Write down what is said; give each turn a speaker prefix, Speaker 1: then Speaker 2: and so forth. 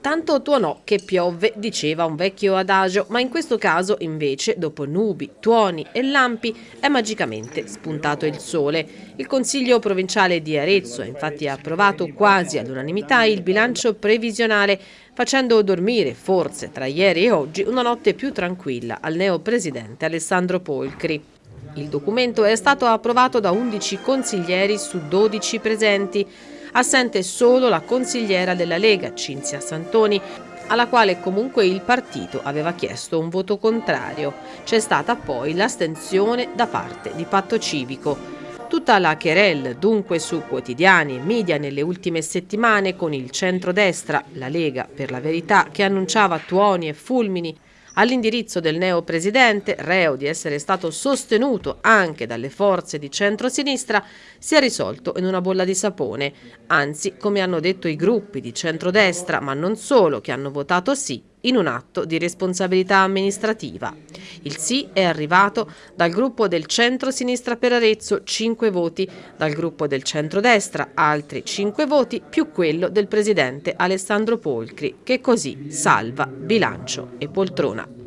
Speaker 1: Tanto tuonò che piovve, diceva un vecchio adagio, ma in questo caso invece, dopo nubi, tuoni e lampi, è magicamente spuntato il sole. Il Consiglio provinciale di Arezzo ha infatti approvato quasi all'unanimità il bilancio previsionale, facendo dormire, forse tra ieri e oggi, una notte più tranquilla al neopresidente Alessandro Polcri. Il documento è stato approvato da 11 consiglieri su 12 presenti, assente solo la consigliera della Lega, Cinzia Santoni, alla quale comunque il partito aveva chiesto un voto contrario. C'è stata poi l'astensione da parte di Patto Civico. Tutta la querel dunque su quotidiani e media nelle ultime settimane con il centrodestra, la Lega per la verità, che annunciava tuoni e fulmini all'indirizzo del neopresidente, reo di essere stato sostenuto anche dalle forze di centrosinistra, si è risolto in una bolla di sapone. Anzi, come hanno detto i gruppi di centrodestra, ma non solo, che hanno votato sì, in un atto di responsabilità amministrativa. Il sì è arrivato dal gruppo del centro-sinistra per Arezzo 5 voti, dal gruppo del centro-destra altri 5 voti, più quello del presidente Alessandro Polcri, che così salva bilancio e poltrona.